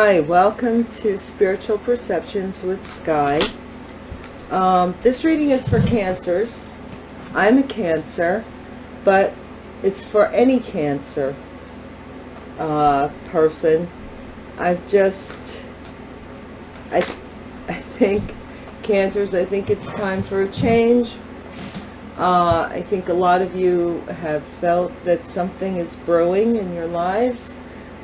Hi, welcome to Spiritual Perceptions with Sky. Um, this reading is for cancers. I'm a cancer, but it's for any cancer uh, person. I've just, I, I think cancers, I think it's time for a change. Uh, I think a lot of you have felt that something is brewing in your lives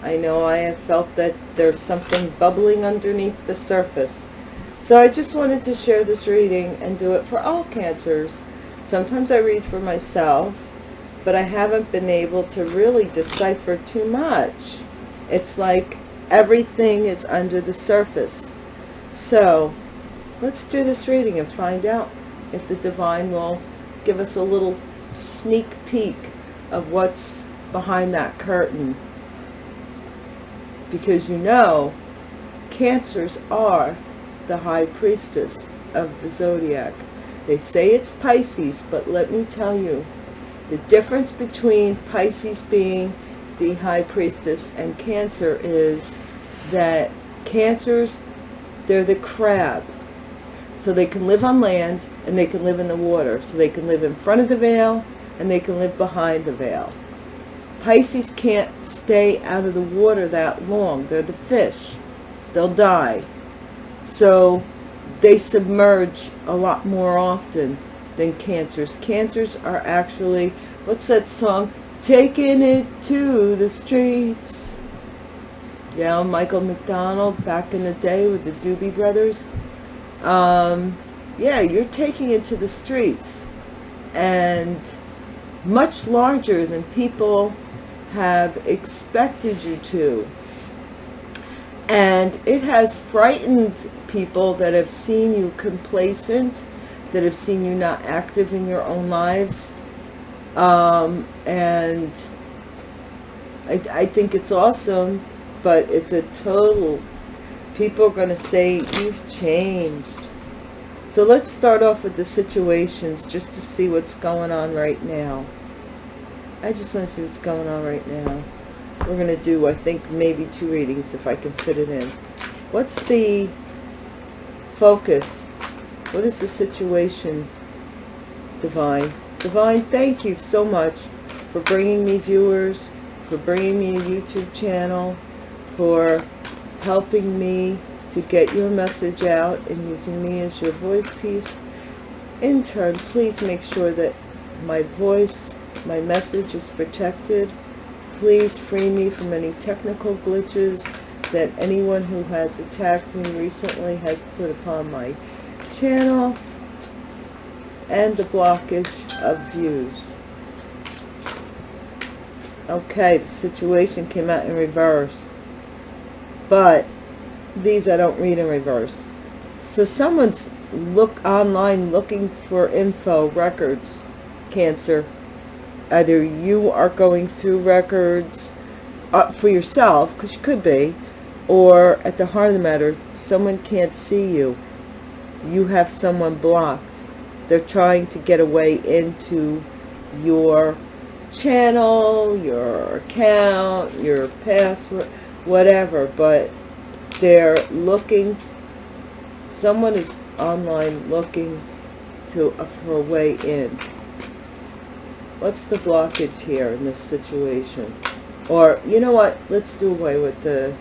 I know I have felt that there's something bubbling underneath the surface. So I just wanted to share this reading and do it for all cancers. Sometimes I read for myself, but I haven't been able to really decipher too much. It's like everything is under the surface. So let's do this reading and find out if the divine will give us a little sneak peek of what's behind that curtain because you know cancers are the high priestess of the zodiac. They say it's Pisces but let me tell you the difference between Pisces being the high priestess and cancer is that cancers they're the crab. So they can live on land and they can live in the water. So they can live in front of the veil and they can live behind the veil Pisces can't stay out of the water that long. They're the fish. They'll die. So they submerge a lot more often than cancers. Cancers are actually, what's that song? Taking it to the streets. Yeah, Michael McDonald back in the day with the Doobie Brothers. Um, yeah, you're taking it to the streets. And much larger than people have expected you to. And it has frightened people that have seen you complacent, that have seen you not active in your own lives. Um, and I, I think it's awesome, but it's a total, people are going to say, you've changed. So let's start off with the situations just to see what's going on right now. I just want to see what's going on right now. We're going to do, I think, maybe two readings if I can fit it in. What's the focus? What is the situation, Divine? Divine, thank you so much for bringing me viewers, for bringing me a YouTube channel, for helping me to get your message out and using me as your voice piece. In turn, please make sure that my voice my message is protected. Please free me from any technical glitches that anyone who has attacked me recently has put upon my channel and the blockage of views. Okay, the situation came out in reverse. But these I don't read in reverse. So someone's look online looking for info, records, cancer, either you are going through records uh, for yourself, because you could be, or at the heart of the matter, someone can't see you. You have someone blocked. They're trying to get away into your channel, your account, your password, whatever, but they're looking, someone is online looking to for a way in. What's the blockage here in this situation? Or, you know what? Let's do away with the,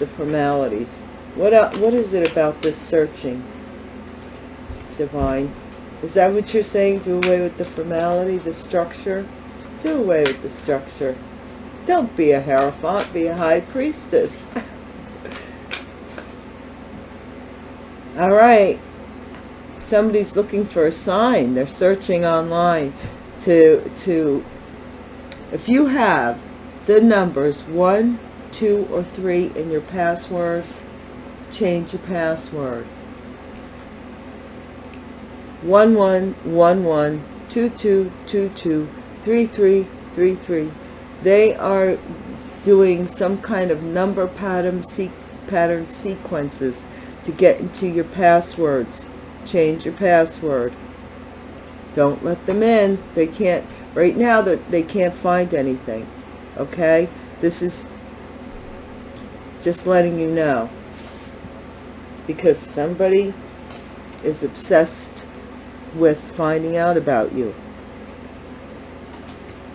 the formalities. What, what is it about this searching, Divine? Is that what you're saying? Do away with the formality, the structure? Do away with the structure. Don't be a Hierophant, be a High Priestess. All right. Somebody's looking for a sign. They're searching online to, to if you have the numbers 1, 2, or 3 in your password, change your password. 1111 2222 3333 they are doing some kind of number pattern pattern sequences to get into your passwords. Change your password don't let them in. They can't, right now, they can't find anything. Okay? This is, Just letting you know. Because somebody is obsessed with finding out about you.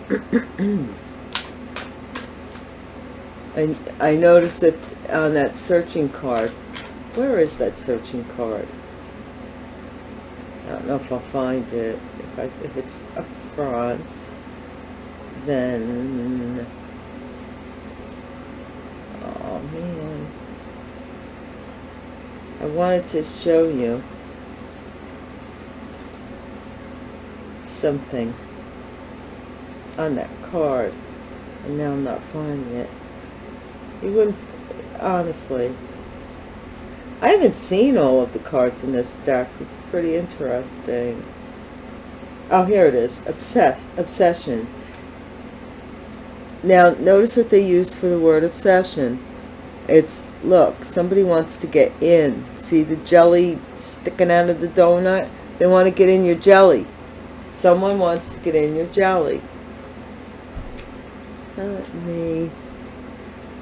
I, I noticed that on that searching card, where is that searching card? I don't know if I'll find it. If, I, if it's up front, then... Oh, man. I wanted to show you something on that card. And now I'm not finding it. You wouldn't, honestly. I haven't seen all of the cards in this deck. It's pretty interesting. Oh, here it is. Obsess obsession. Now, notice what they use for the word obsession. It's, look, somebody wants to get in. See the jelly sticking out of the donut? They want to get in your jelly. Someone wants to get in your jelly. Not me.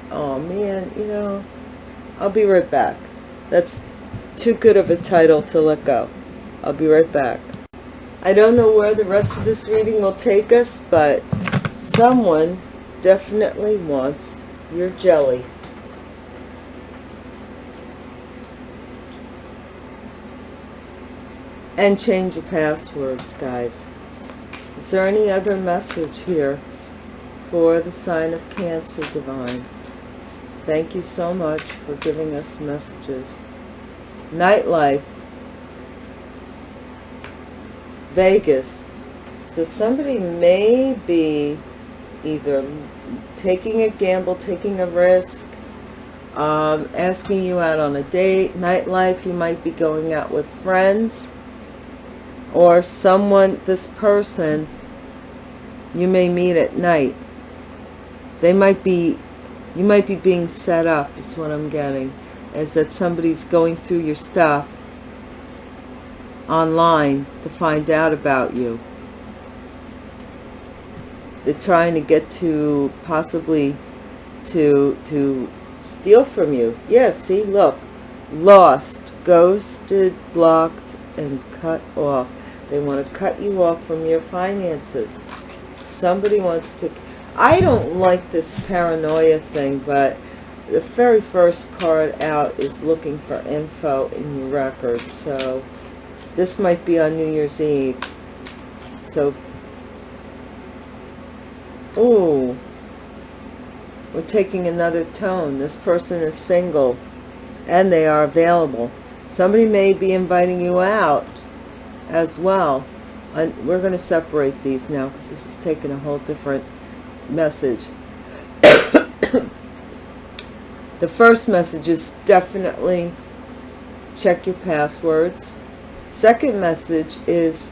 Oh, man, you know, I'll be right back. That's too good of a title to let go. I'll be right back. I don't know where the rest of this reading will take us, but someone definitely wants your jelly. And change your passwords, guys. Is there any other message here for the sign of Cancer Divine? Thank you so much for giving us messages. Nightlife. Vegas. So somebody may be either taking a gamble, taking a risk, um, asking you out on a date. Nightlife, you might be going out with friends. Or someone, this person, you may meet at night. They might be you might be being set up is what I'm getting is that somebody's going through your stuff online to find out about you. They're trying to get to possibly to to steal from you. Yes yeah, see look. Lost ghosted blocked and cut off. They want to cut you off from your finances. Somebody wants to I don't like this paranoia thing, but the very first card out is looking for info in your records. So this might be on New Year's Eve. So, oh, we're taking another tone. This person is single and they are available. Somebody may be inviting you out as well. And we're going to separate these now because this is taking a whole different message. the first message is definitely check your passwords. Second message is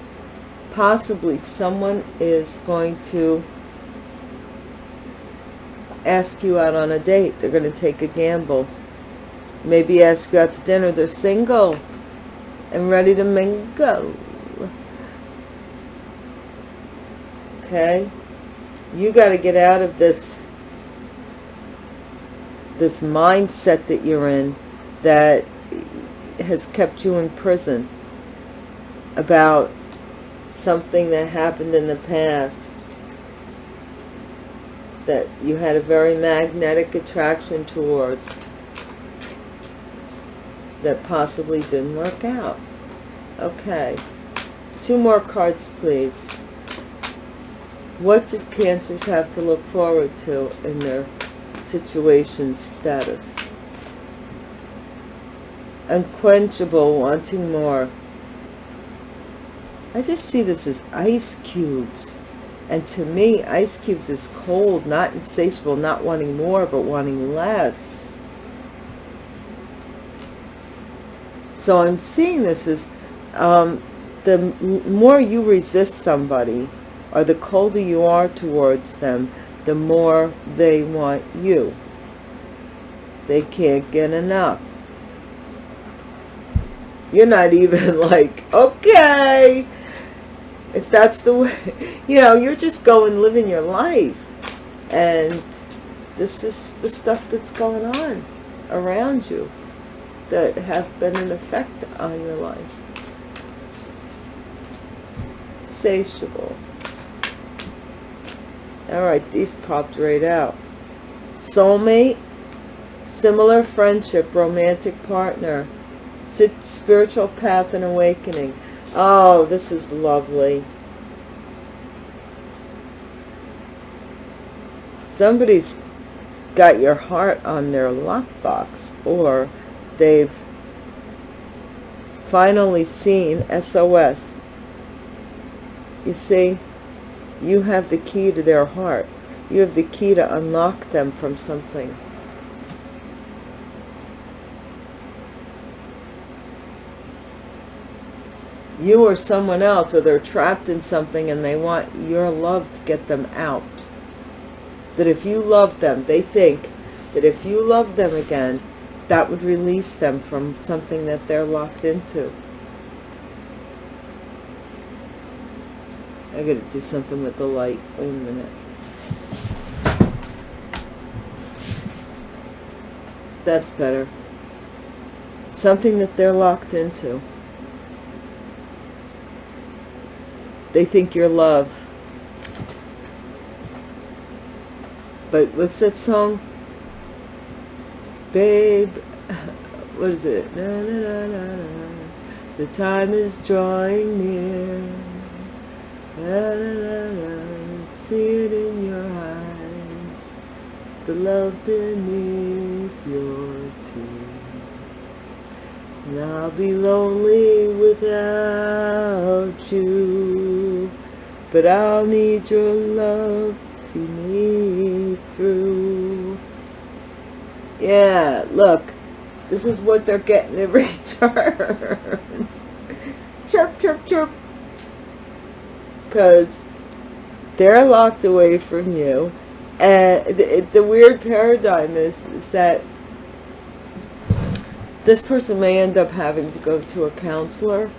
possibly someone is going to ask you out on a date. They're going to take a gamble. Maybe ask you out to dinner. They're single and ready to mingle. Okay you got to get out of this this mindset that you're in that has kept you in prison about something that happened in the past that you had a very magnetic attraction towards that possibly didn't work out. Okay. Two more cards, please. What do Cancers have to look forward to in their situation status? Unquenchable, wanting more. I just see this as ice cubes. And to me, ice cubes is cold, not insatiable, not wanting more, but wanting less. So I'm seeing this as um, the more you resist somebody, or the colder you are towards them, the more they want you. They can't get enough. You're not even like, okay, if that's the way, you know, you're just going living your life. And this is the stuff that's going on. around you that have been an effect on your life. Satiable. All right, these popped right out. Soulmate, similar friendship, romantic partner, spiritual path and awakening. Oh, this is lovely. Somebody's got your heart on their lockbox or they've finally seen SOS. You see, you have the key to their heart. You have the key to unlock them from something. You or someone else, or they're trapped in something and they want your love to get them out. That if you love them, they think that if you love them again, that would release them from something that they're locked into. I gotta do something with the light. Wait a minute. That's better. Something that they're locked into. They think you're love. But what's that song? Babe, what is it? Na, na, na, the time is drawing near La, la, la, see it in your eyes, the love beneath your tears. And I'll be lonely without you, but I'll need your love to see me through. Yeah, look, this is what they're getting in return. chirp, chirp, chirp because they're locked away from you. And the, the weird paradigm is, is that this person may end up having to go to a counselor.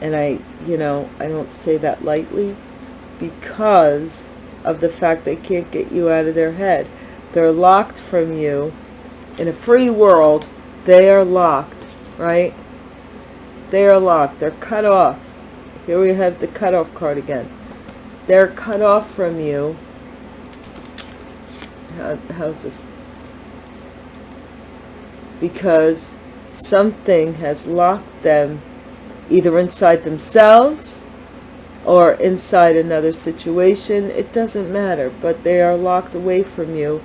And I, you know, I don't say that lightly because of the fact they can't get you out of their head. They're locked from you. In a free world, they are locked, right? They are locked. They're cut off here we have the cutoff card again. They're cut off from you. How, how's this? Because something has locked them either inside themselves or inside another situation. It doesn't matter, but they are locked away from you.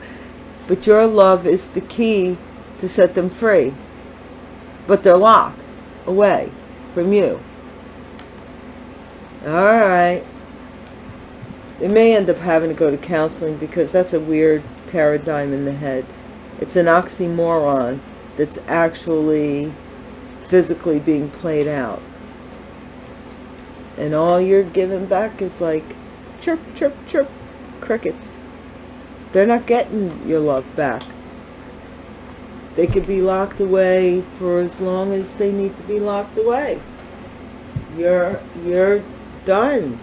But your love is the key to set them free. But they're locked away from you. All right. They may end up having to go to counseling because that's a weird paradigm in the head. It's an oxymoron that's actually physically being played out. And all you're giving back is like chirp, chirp, chirp, crickets. They're not getting your love back. They could be locked away for as long as they need to be locked away. You're, you're done.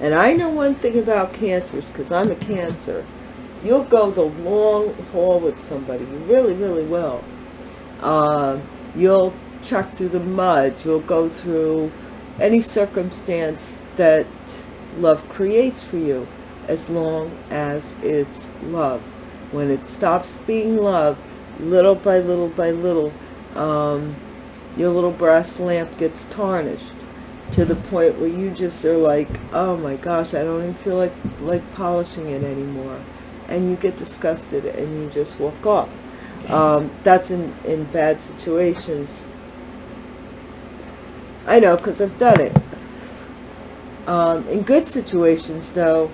And I know one thing about cancers, because I'm a cancer. You'll go the long haul with somebody. You really, really will. Uh, you'll truck through the mud. You'll go through any circumstance that love creates for you as long as it's love. When it stops being love, little by little by little, um, your little brass lamp gets tarnished to the point where you just are like, oh my gosh, I don't even feel like, like polishing it anymore. And you get disgusted and you just walk off. Um, that's in, in bad situations. I know, because I've done it. Um, in good situations, though,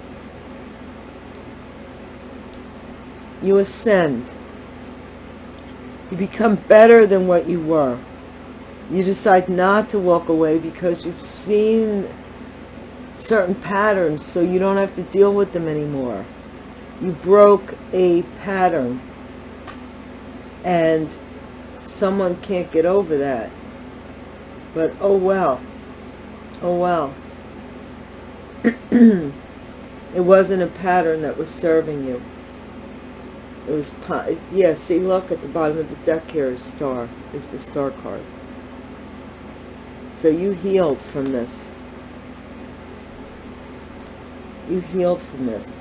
you ascend. You become better than what you were. You decide not to walk away because you've seen certain patterns so you don't have to deal with them anymore. You broke a pattern and someone can't get over that. But oh well. Oh well. it wasn't a pattern that was serving you. It was, yeah, see, look at the bottom of the deck here is star, is the star card. So you healed from this. You healed from this.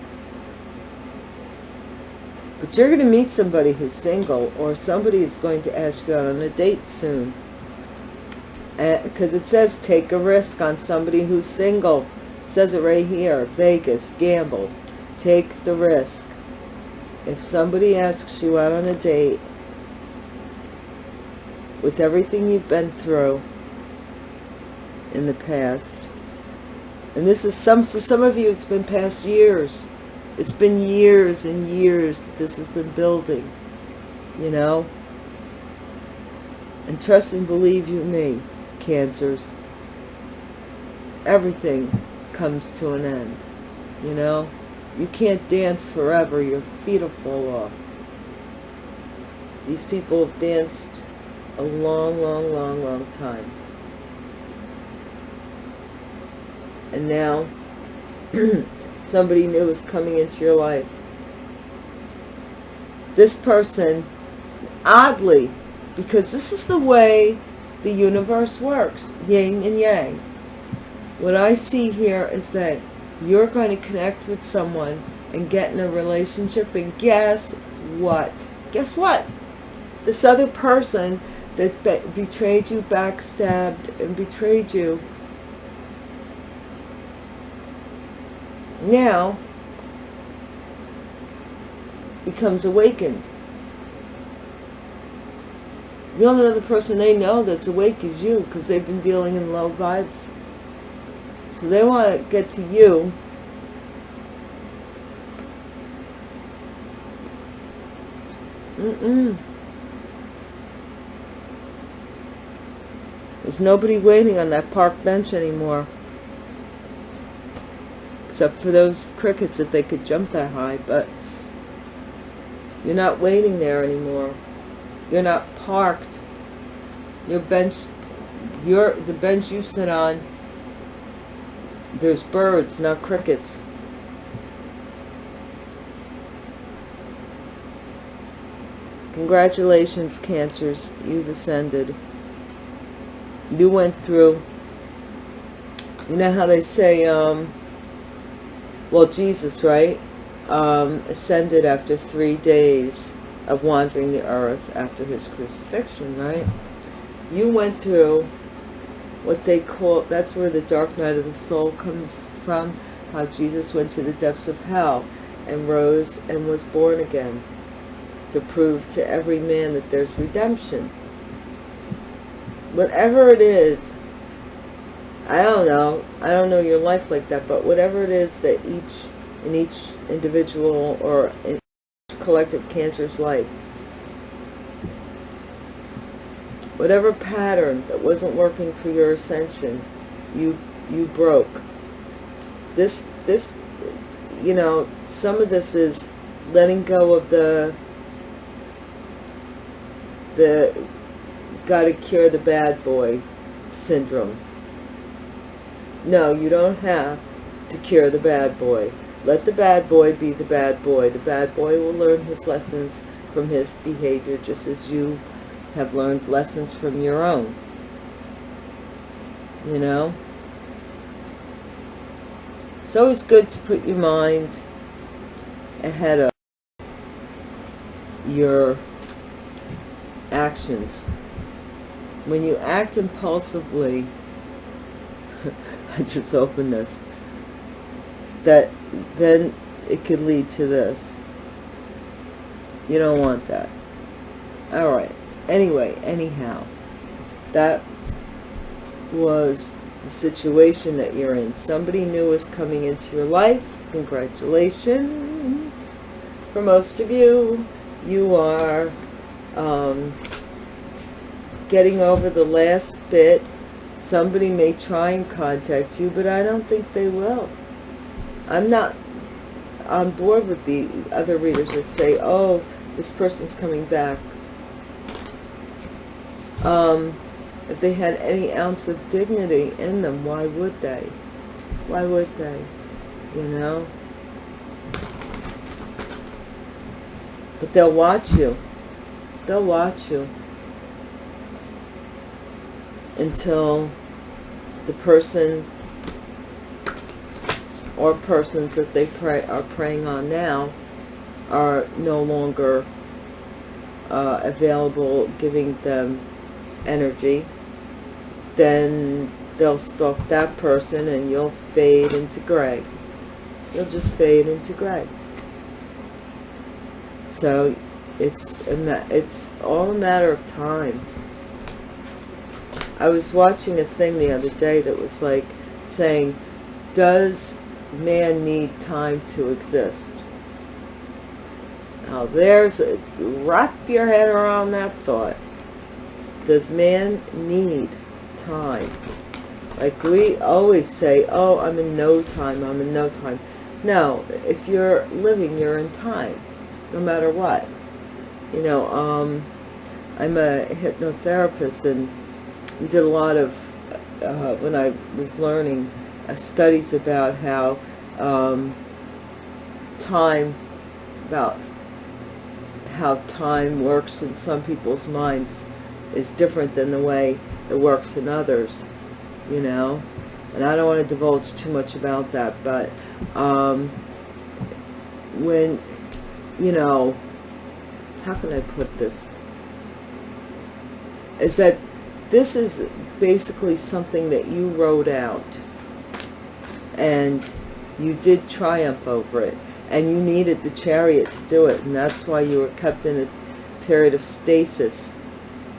But you're going to meet somebody who's single or somebody is going to ask you out on a date soon. Because uh, it says take a risk on somebody who's single. It says it right here. Vegas, gamble. Take the risk. If somebody asks you out on a date with everything you've been through in the past, and this is some, for some of you, it's been past years. It's been years and years that this has been building, you know. And trust and believe you me, cancers, everything comes to an end, you know. You can't dance forever. Your feet will fall off. These people have danced a long, long, long, long time. And now somebody new is coming into your life. This person, oddly, because this is the way the universe works, yin and yang. What I see here is that you're going to connect with someone and get in a relationship and guess what? Guess what? This other person that be betrayed you, backstabbed, and betrayed you now becomes awakened. The only other person they know that's awake is you because they've been dealing in low vibes. So they want to get to you Mm-mm. There's nobody waiting on that park bench anymore. Except for those crickets if they could jump that high, but you're not waiting there anymore. You're not parked. Your bench, your the bench you sit on there's birds, not crickets. Congratulations, Cancers. You've ascended. You went through, you know how they say, um, well, Jesus, right, um, ascended after three days of wandering the earth after his crucifixion, right? You went through what they call, that's where the dark night of the soul comes from, how Jesus went to the depths of hell and rose and was born again to prove to every man that there's redemption. Whatever it is, I don't know, I don't know your life like that, but whatever it is that each, in each individual or in each collective cancer's life, whatever pattern that wasn't working for your ascension, you you broke. This this you know, some of this is letting go of the the gotta cure the bad boy syndrome. No, you don't have to cure the bad boy. Let the bad boy be the bad boy. The bad boy will learn his lessons from his behavior just as you have learned lessons from your own. You know? It's always good to put your mind ahead of your actions. When you act impulsively, I just opened this, that then it could lead to this. You don't want that. All right anyway, anyhow, that was the situation that you're in. Somebody new is coming into your life. Congratulations. For most of you, you are um, getting over the last bit. Somebody may try and contact you, but I don't think they will. I'm not on board with the other readers that say, oh, this person's coming back um, if they had any ounce of dignity in them, why would they? Why would they? You know? But they'll watch you. They'll watch you until the person or persons that they pray are preying on now are no longer uh, available giving them energy then they'll stalk that person and you'll fade into gray. You'll just fade into gray. So it's it's all a matter of time I was watching a thing the other day that was like saying does man need time to exist? Now there's a, wrap your head around that thought. Does man need time? Like we always say oh i'm in no time i'm in no time. No if you're living you're in time no matter what. You know um i'm a hypnotherapist and we did a lot of uh, when i was learning uh, studies about how um, time about how time works in some people's minds is different than the way it works in others, you know. And I don't want to divulge too much about that, but um, when, you know, how can I put this? Is that this is basically something that you wrote out and you did triumph over it and you needed the chariot to do it and that's why you were kept in a period of stasis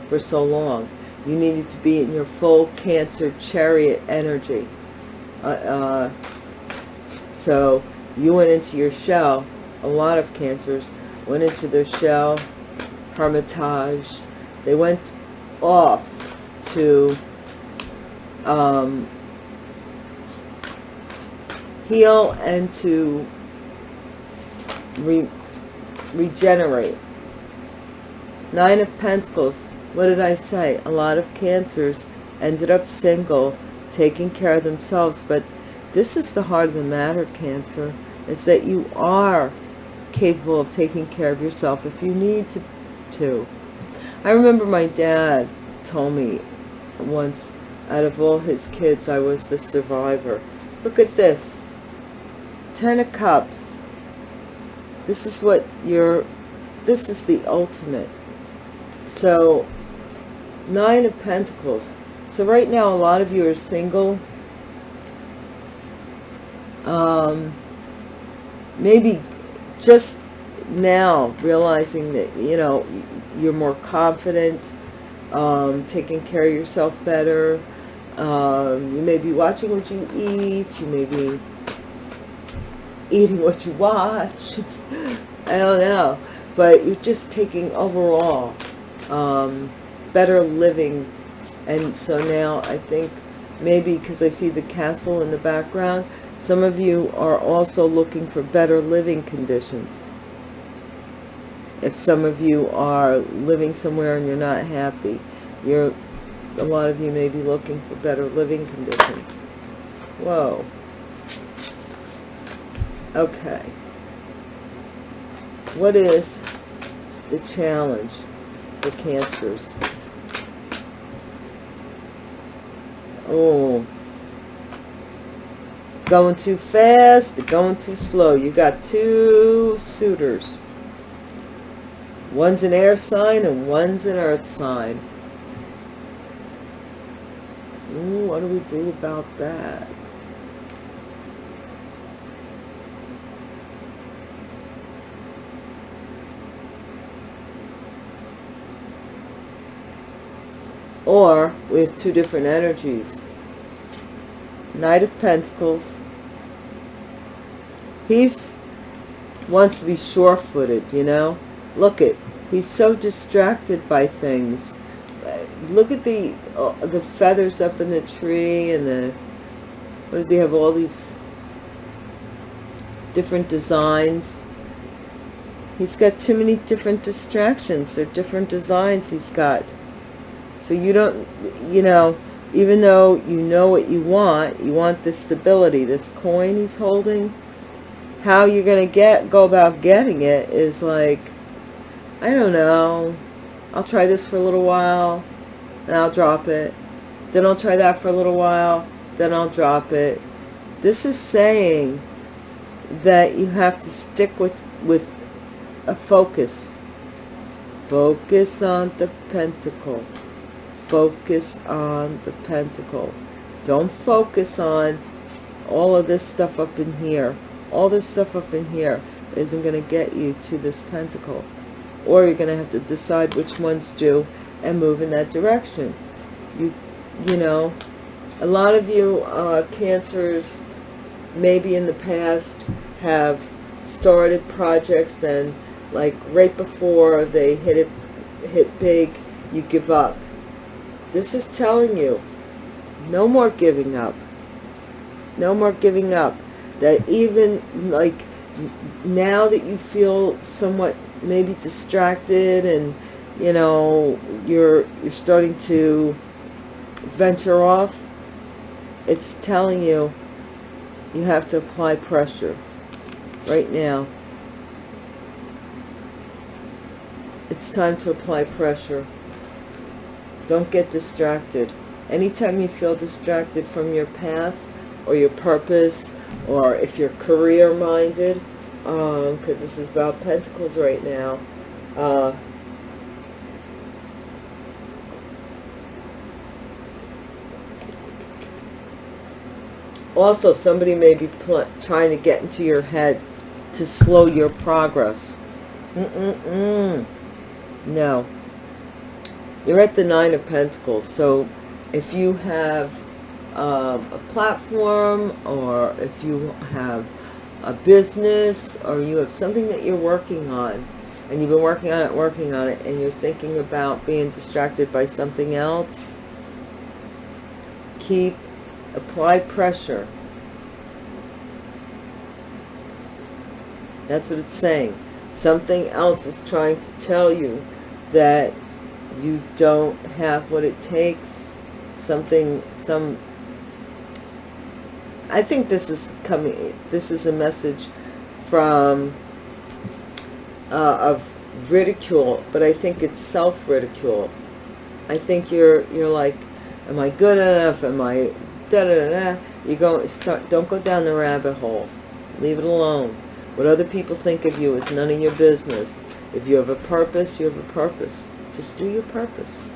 for so long. You needed to be in your full cancer chariot energy. Uh, uh, so you went into your shell a lot of cancers went into their shell hermitage. They went off to um, heal and to re regenerate. Nine of Pentacles. What did I say? A lot of cancers ended up single, taking care of themselves. But this is the heart of the matter, Cancer, is that you are capable of taking care of yourself if you need to. to. I remember my dad told me once, out of all his kids, I was the survivor. Look at this. Ten of Cups. This is what you're, this is the ultimate. So, Nine of Pentacles. So right now, a lot of you are single. Um, maybe just now realizing that, you know, you're more confident, um, taking care of yourself better. Um, you may be watching what you eat. You may be eating what you watch. I don't know. But you're just taking overall um, better living. And so now I think maybe because I see the castle in the background, some of you are also looking for better living conditions. If some of you are living somewhere and you're not happy, you're a lot of you may be looking for better living conditions. Whoa. Okay. What is the challenge for cancers? Oh. Going too fast, going too slow. You got two suitors. One's an air sign and one's an earth sign. Ooh, what do we do about that? Or we have two different energies. Knight of Pentacles. He's wants to be sure-footed, you know. Look at, he's so distracted by things. Look at the uh, the feathers up in the tree and the, what does he have, all these different designs. He's got too many different distractions. They're different designs he's got. So you don't, you know, even though you know what you want, you want the stability, this coin he's holding, how you're going to get, go about getting it is like, I don't know. I'll try this for a little while, and I'll drop it. Then I'll try that for a little while, then I'll drop it. This is saying that you have to stick with, with a focus. Focus on the pentacle. Focus on the pentacle. Don't focus on all of this stuff up in here. All this stuff up in here isn't going to get you to this pentacle. Or you're going to have to decide which ones do and move in that direction. You, you know, a lot of you uh, cancers maybe in the past have started projects then like right before they hit it hit big you give up. This is telling you no more giving up. No more giving up. That even like now that you feel somewhat maybe distracted and you know you're you're starting to venture off it's telling you you have to apply pressure right now. It's time to apply pressure. Don't get distracted. Anytime you feel distracted from your path or your purpose or if you're career minded because um, this is about pentacles right now. Uh, also somebody may be trying to get into your head to slow your progress. Mm-mm-mm. no. You're at the nine of pentacles so if you have um, a platform or if you have a business or you have something that you're working on and you've been working on it working on it and you're thinking about being distracted by something else keep apply pressure. That's what it's saying. Something else is trying to tell you that you don't have what it takes. Something some I think this is coming this is a message from uh, of ridicule but I think it's self-ridicule. I think you're you're like am I good enough? Am I da da da, da. you go start don't go down the rabbit hole. Leave it alone. What other people think of you is none of your business. If you have a purpose you have a purpose. Just do your purpose.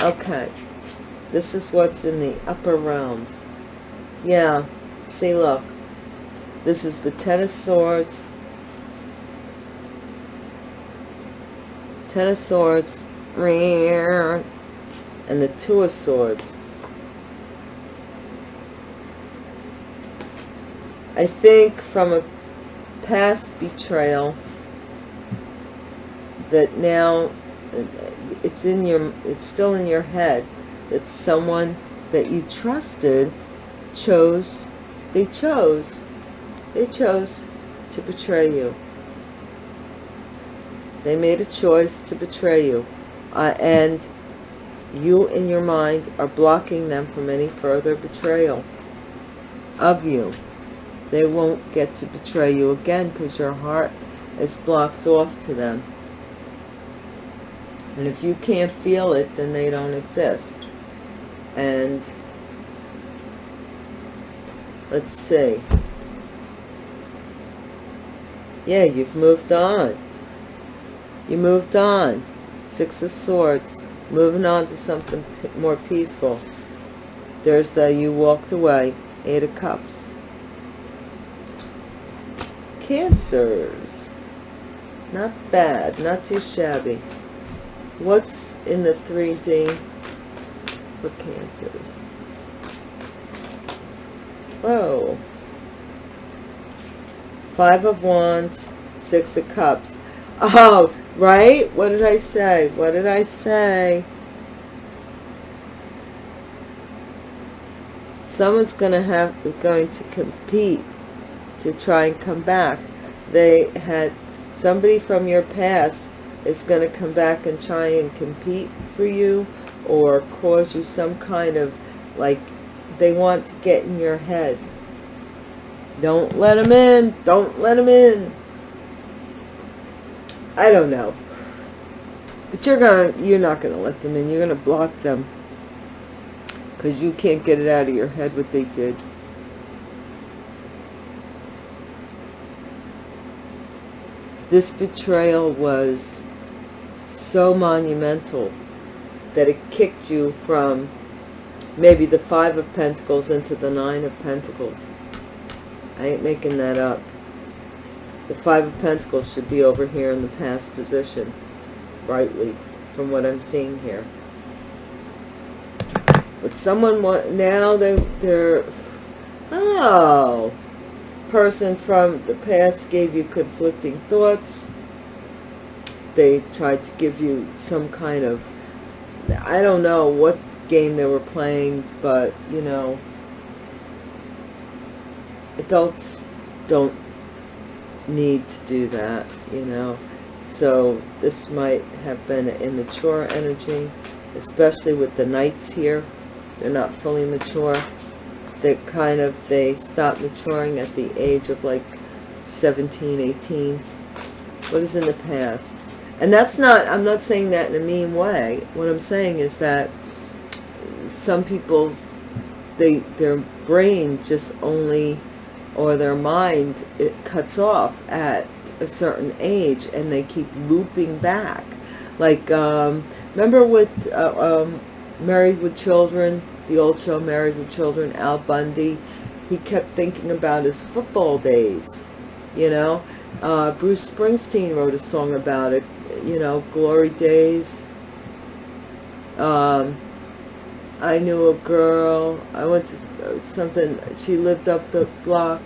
Okay. This is what's in the upper realms yeah see look. This is the ten of swords. Ten of swords. And the two of swords. I think from a past betrayal that now it's in your it's still in your head that someone that you trusted chose they chose they chose to betray you. They made a choice to betray you uh, and you in your mind are blocking them from any further betrayal of you. They won't get to betray you again because your heart is blocked off to them. And if you can't feel it then they don't exist. And let's see. Yeah you've moved on. You moved on. Six of swords. Moving on to something more peaceful. There's the you walked away. Eight of cups. Cancers. Not bad. Not too shabby. What's in the 3d for cancers Whoa. Five of Wands, Six of Cups. Oh, right? What did I say? What did I say? Someone's going to have, going to compete to try and come back. They had, somebody from your past is going to come back and try and compete for you or cause you some kind of like they want to get in your head. Don't let them in. Don't let them in. I don't know. But you're gonna, you're not gonna let them in. You're gonna block them because you can't get it out of your head what they did. This betrayal was so monumental that it kicked you from maybe the Five of Pentacles into the Nine of Pentacles. I ain't making that up. The Five of Pentacles should be over here in the past position, rightly from what I'm seeing here. But someone, want, now they, they're, oh, person from the past gave you conflicting thoughts. They tried to give you some kind of, I don't know what game they were playing, but, you know, adults don't need to do that, you know. So this might have been immature energy, especially with the knights here. They're not fully mature they kind of they stop maturing at the age of like 17 18 what is in the past and that's not i'm not saying that in a mean way what i'm saying is that some people's they their brain just only or their mind it cuts off at a certain age and they keep looping back like um remember with uh, um married with children the old show Married with Children, Al Bundy, he kept thinking about his football days, you know. Uh, Bruce Springsteen wrote a song about it, you know, Glory Days. Um, I knew a girl, I went to uh, something, she lived up the block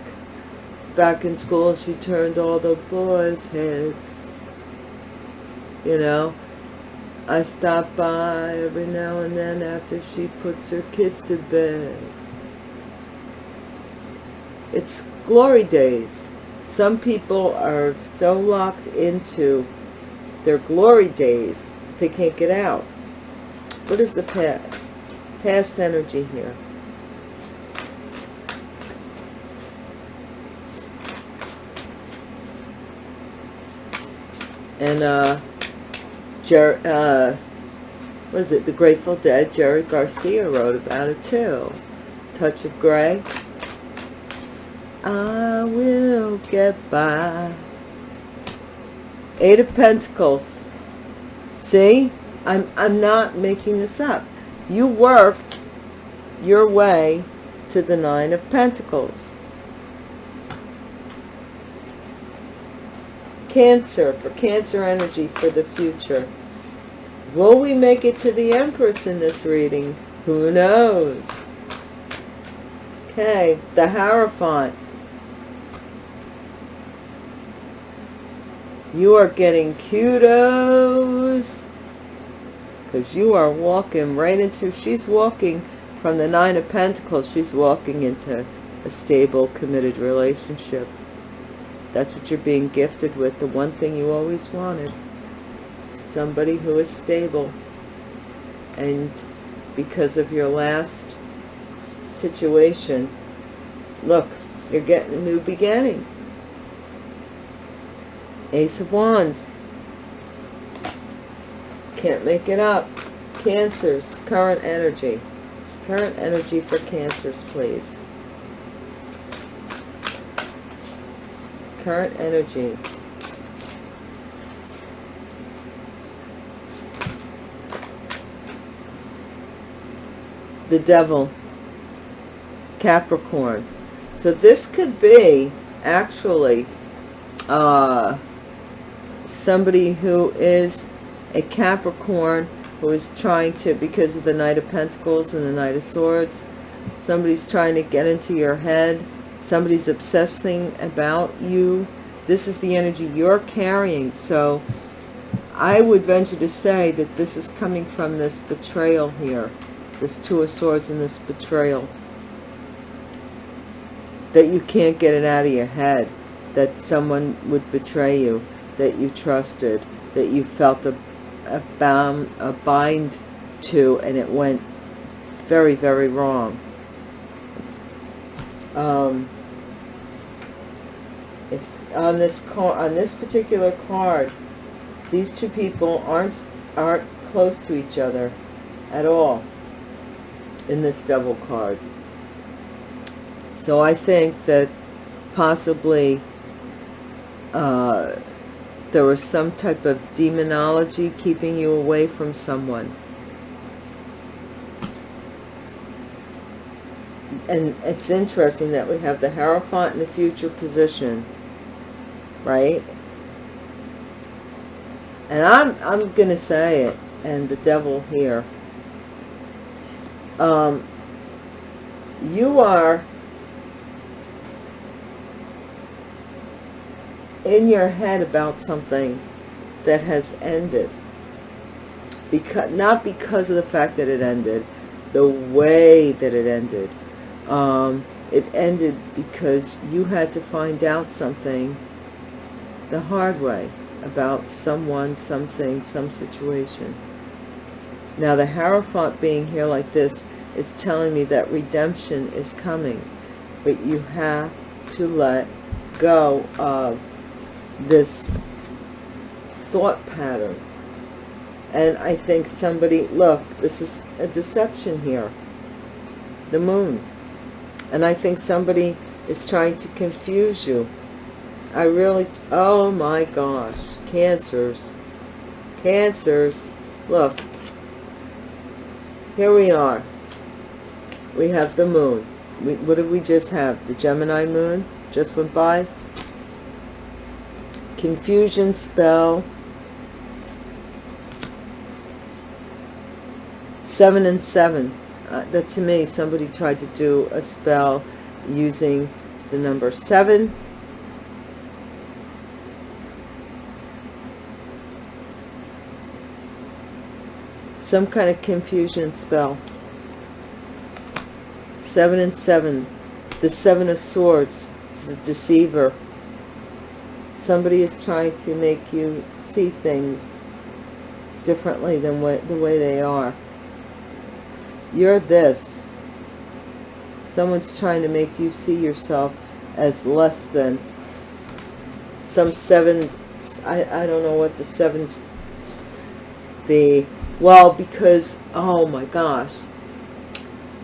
back in school, she turned all the boys' heads, you know. I stop by every now and then after she puts her kids to bed. It's glory days. Some people are so locked into their glory days that they can't get out. What is the past? Past energy here. And uh, Jer uh, what is it? The Grateful Dead. Jerry Garcia wrote about it too. Touch of Grey. I will get by. Eight of Pentacles. See? I'm, I'm not making this up. You worked your way to the Nine of Pentacles. Cancer, for Cancer energy for the future. Will we make it to the Empress in this reading? Who knows? Okay, the Hierophant. You are getting kudos because you are walking right into, she's walking from the Nine of Pentacles, she's walking into a stable, committed relationship. That's what you're being gifted with, the one thing you always wanted. Somebody who is stable. And because of your last situation look you're getting a new beginning. Ace of wands can't make it up. Cancers current energy. Current energy for cancers please. Current energy. The devil, Capricorn. So this could be actually uh, somebody who is a Capricorn who is trying to, because of the Knight of Pentacles and the Knight of Swords, somebody's trying to get into your head. Somebody's obsessing about you. This is the energy you're carrying. So I would venture to say that this is coming from this betrayal here this two of swords and this betrayal that you can't get it out of your head that someone would betray you that you trusted that you felt a, a bound a bind to and it went very very wrong um, if on this card on this particular card These two people aren't, aren't close to each other at all in this double card. So I think that possibly uh, there was some type of demonology keeping you away from someone. And it's interesting that we have the Hierophant in the future position, right? And I'm, I'm going to say it, and the devil here. Um, you are in your head about something that has ended. Because not because of the fact that it ended the way that it ended. Um, it ended because you had to find out something the hard way about someone something some situation. Now the Hierophant being here like this is telling me that redemption is coming but you have to let go of this thought pattern. And I think somebody, look, this is a deception here. The moon. And I think somebody is trying to confuse you. I really, oh my gosh. Cancers. Cancers. Look. Here we are. We have the moon. We, what did we just have? The Gemini moon just went by confusion spell. Seven and seven. Uh, that to me somebody tried to do a spell using the number seven. Some kind of confusion spell. Seven and seven. The seven of swords. Is a deceiver somebody is trying to make you see things differently than what the way they are. You're this. Someone's trying to make you see yourself as less than. Some seven I, I don't know what the seven the well because oh my gosh.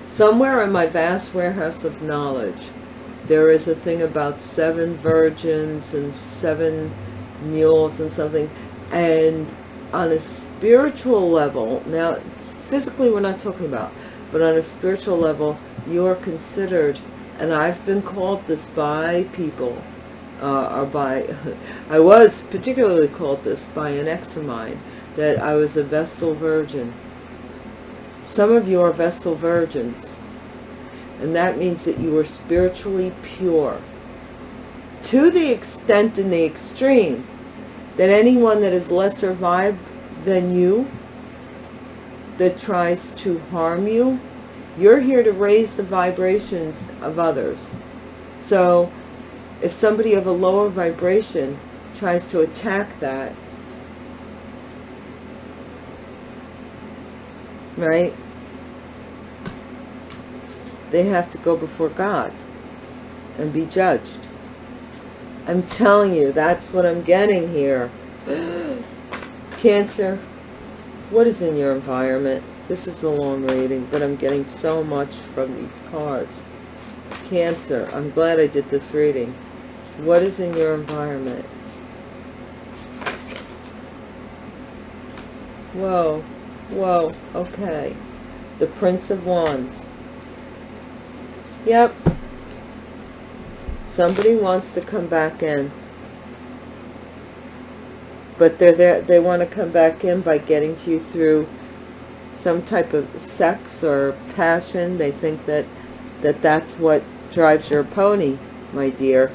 Somewhere in my vast warehouse of knowledge there is a thing about seven virgins and seven mules and something. And on a spiritual level now physically we're not talking about but on a spiritual level you're considered and I've been called this by people uh, or by I was particularly called this by an ex of mine that I was a Vestal Virgin. Some of you are Vestal Virgins and that means that you are spiritually pure to the extent and the extreme that anyone that is lesser vibe than you that tries to harm you you're here to raise the vibrations of others. So if somebody of a lower vibration tries to attack that right they have to go before God and be judged. I'm telling you, that's what I'm getting here. Cancer, what is in your environment? This is a long reading, but I'm getting so much from these cards. Cancer, I'm glad I did this reading. What is in your environment? Whoa, whoa, okay. The Prince of Wands. Yep. Somebody wants to come back in. But they're there, they want to come back in by getting to you through some type of sex or passion. They think that, that that's what drives your pony, my dear.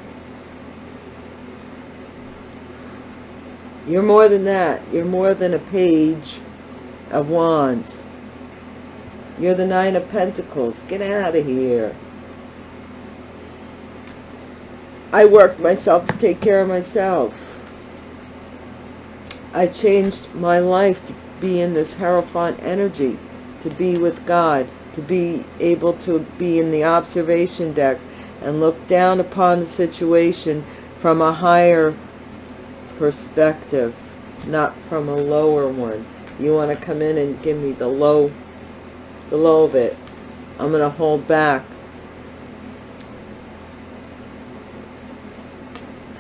You're more than that. You're more than a page of wands. You're the nine of pentacles. Get out of here. I worked myself to take care of myself. I changed my life to be in this Hierophant energy, to be with God, to be able to be in the observation deck and look down upon the situation from a higher perspective. not from a lower one. You want to come in and give me the low, the low of it. I'm going to hold back.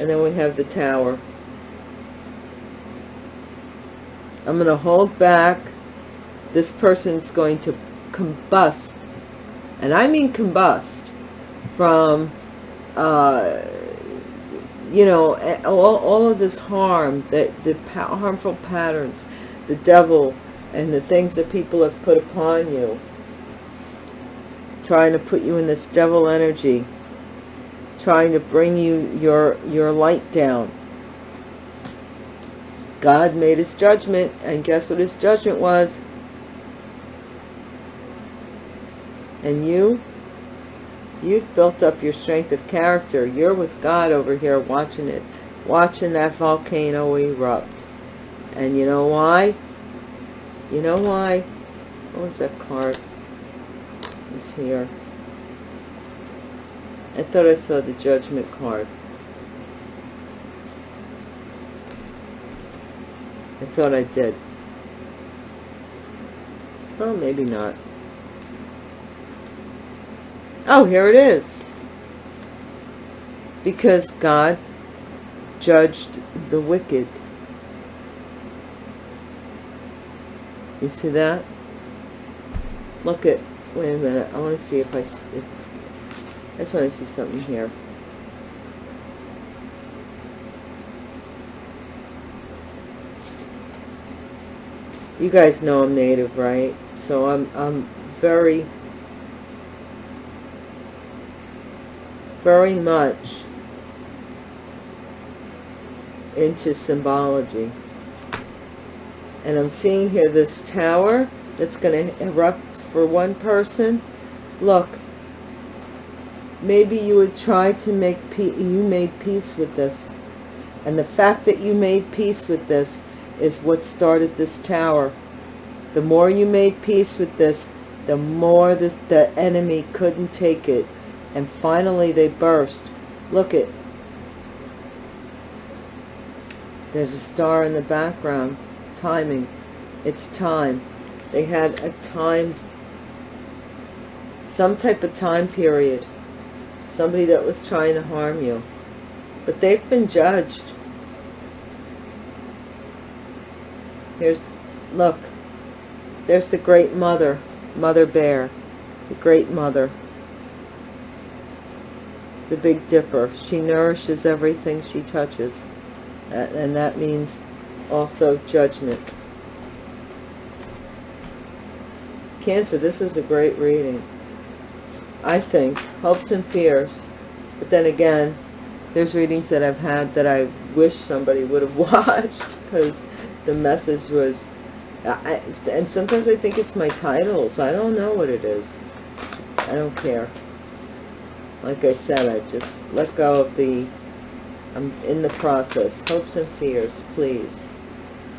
And then we have the tower. I'm going to hold back. This person's going to combust. And I mean combust from, uh, you know, all, all of this harm, that the harmful patterns, the devil, and the things that people have put upon you, trying to put you in this devil energy, trying to bring you your, your light down. God made his judgment, and guess what his judgment was? And you, you've built up your strength of character. You're with God over here watching it, watching that volcano erupt. And you know why? You know why? What was that card? It's here. I thought I saw the judgment card. I thought I did. Well, maybe not. Oh, here it is. Because God judged the wicked. You see that? Look at, wait a minute, I want to see if I, if, I just want to see something here. You guys know I'm native, right? So I'm, I'm very, very much into symbology. And I'm seeing here this tower that's going to erupt for one person. Look, maybe you would try to make peace, you made peace with this. And the fact that you made peace with this is what started this tower. The more you made peace with this, the more the enemy couldn't take it. And finally they burst. Look it. There's a star in the background. Timing. It's time. They had a time, some type of time period. Somebody that was trying to harm you. But they've been judged. Here's, look, there's the great mother, Mother Bear, the great mother, the Big Dipper. She nourishes everything she touches, and that means also judgment. Cancer, this is a great reading. I think, hopes and fears. But then again, there's readings that I've had that I wish somebody would have watched because the message was I, and sometimes I think it's my titles. I don't know what it is. I don't care. Like I said I just let go of the I'm in the process. Hopes and fears please.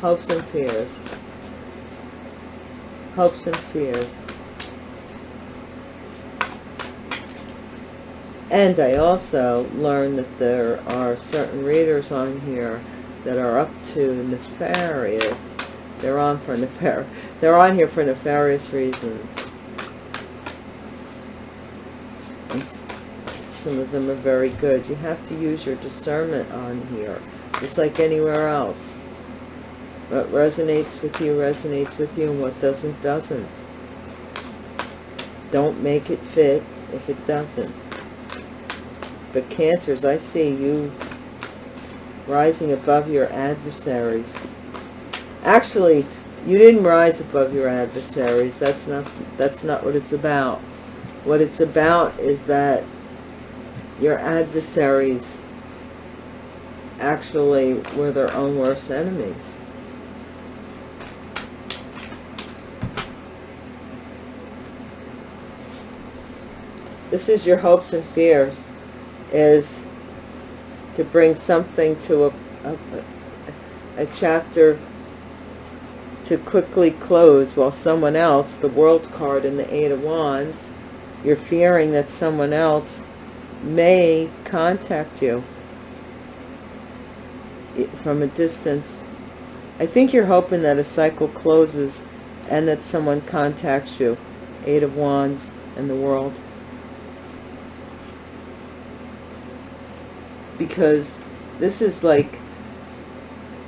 Hopes and fears. Hopes and fears and I also learned that there are certain readers on here that are up to nefarious. They're on for nefar. They're on here for nefarious reasons. And some of them are very good. You have to use your discernment on here, just like anywhere else. What resonates with you resonates with you, and what doesn't doesn't. Don't make it fit if it doesn't. But cancers, I see you rising above your adversaries. Actually, you didn't rise above your adversaries. That's not that's not what it's about. What it's about is that your adversaries actually were their own worst enemy. This is your hopes and fears is to bring something to a, a, a chapter to quickly close while someone else, the world card in the Eight of Wands, you're fearing that someone else may contact you from a distance I think you're hoping that a cycle closes and that someone contacts you. Eight of Wands and the world. Because this is like,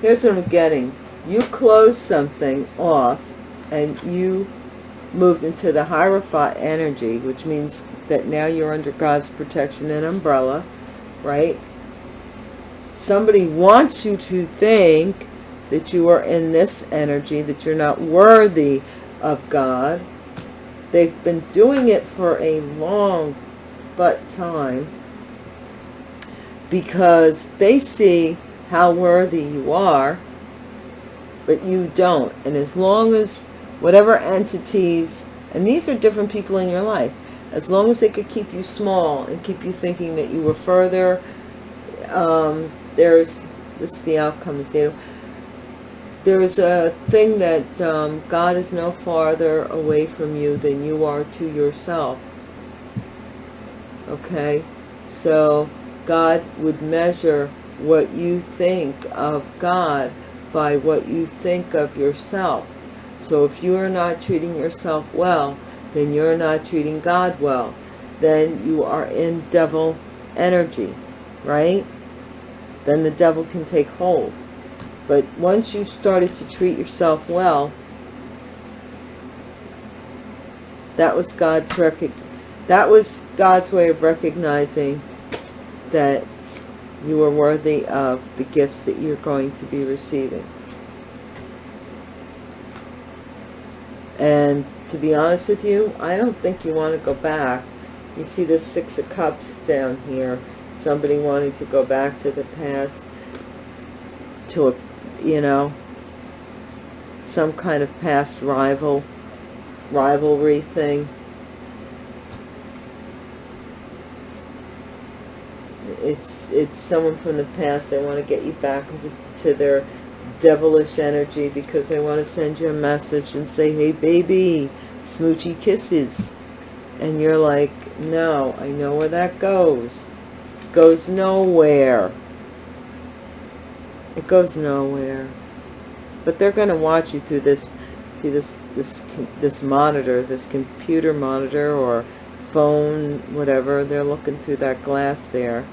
here's what I'm getting. You close something off and you moved into the Hierophant energy, which means that now you're under God's protection and umbrella, right? Somebody wants you to think that you are in this energy, that you're not worthy of God. They've been doing it for a long but time because they see how worthy you are, but you don't. And as long as whatever entities, and these are different people in your life, as long as they could keep you small and keep you thinking that you were further, um, there's, this is the outcome, is the there's a thing that um, God is no farther away from you than you are to yourself. Okay? So God would measure what you think of God by what you think of yourself. So if you are not treating yourself well, then you're not treating God well. Then you are in devil energy, right? Then the devil can take hold. But once you started to treat yourself well, that was God's that was God's way of recognizing that you are worthy of the gifts that you're going to be receiving. And to be honest with you, I don't think you want to go back. You see this Six of Cups down here. Somebody wanting to go back to the past, to a you know, some kind of past rival, rivalry thing. It's, it's someone from the past. They want to get you back into to their devilish energy because they want to send you a message and say, hey, baby, smoochy kisses. And you're like, no, I know where that goes. Goes nowhere. It goes nowhere. But they're going to watch you through this, see this, this, this monitor, this computer monitor or phone, whatever. They're looking through that glass there.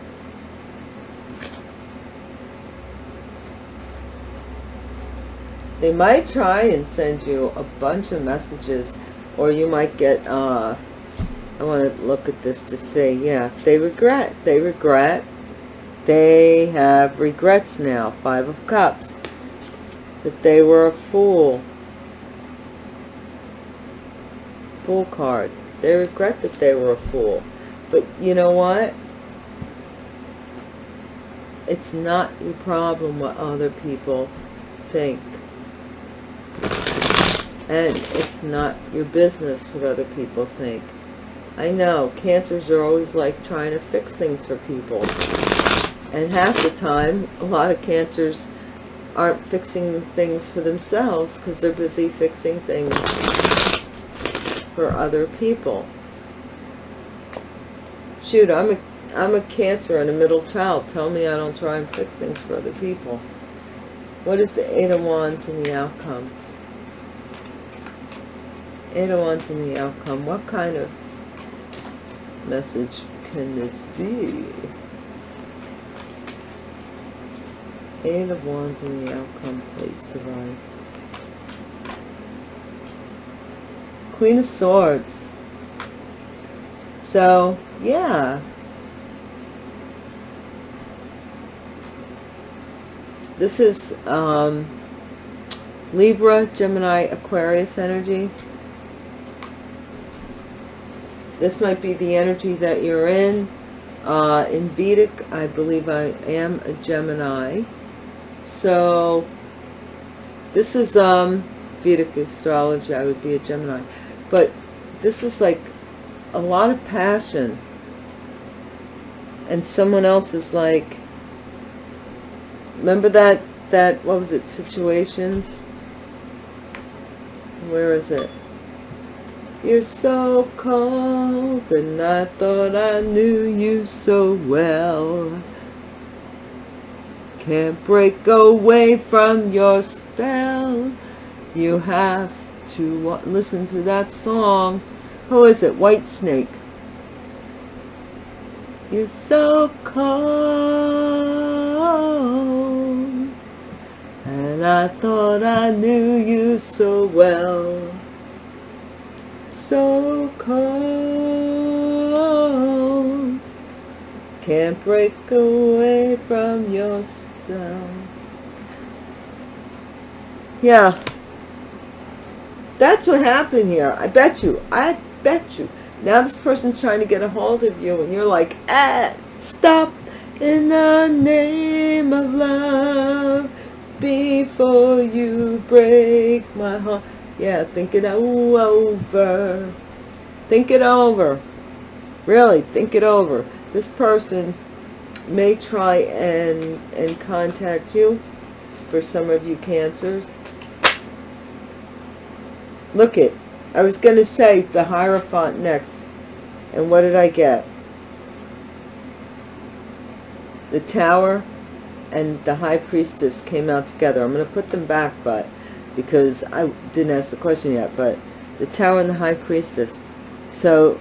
They might try and send you a bunch of messages or you might get, uh, I want to look at this to say, yeah, they regret, they regret, they have regrets now. Five of Cups. That they were a fool. Fool card. They regret that they were a fool. But you know what? It's not your problem what other people think. And it's not your business what other people think. I know, cancers are always like trying to fix things for people. And half the time, a lot of cancers aren't fixing things for themselves because they're busy fixing things for other people. Shoot, I'm a, I'm a cancer and a middle child. Tell me I don't try and fix things for other people. What is the Eight of Wands in the outcome? Eight in the outcome. What kind of message can this be? Eight of Wands in the outcome, please, Divine. Queen of Swords. So, yeah. This is um, Libra, Gemini, Aquarius energy. This might be the energy that you're in. Uh, in Vedic, I believe I am a Gemini. So this is um, Vedic astrology. I would be a Gemini. But this is like a lot of passion. And someone else is like, remember that, that, what was it, situations? Where is it? You're so cold and I thought I knew you so well can't break away from your spell. You have to listen to that song. Who is it? Whitesnake. You're so cold. And I thought I knew you so well. So cold. Can't break away from your spell. Yeah. That's what happened here. I bet you. I bet you. Now this person's trying to get a hold of you and you're like, ah, stop in the name of love before you break my heart. Yeah, think it over. Think it over. Really, think it over. This person may try and, and contact you for some of you cancers. Look it. I was going to say the Hierophant next. And what did I get? The Tower and the High Priestess came out together. I'm going to put them back, but because I didn't ask the question yet, but the Tower and the High Priestess. So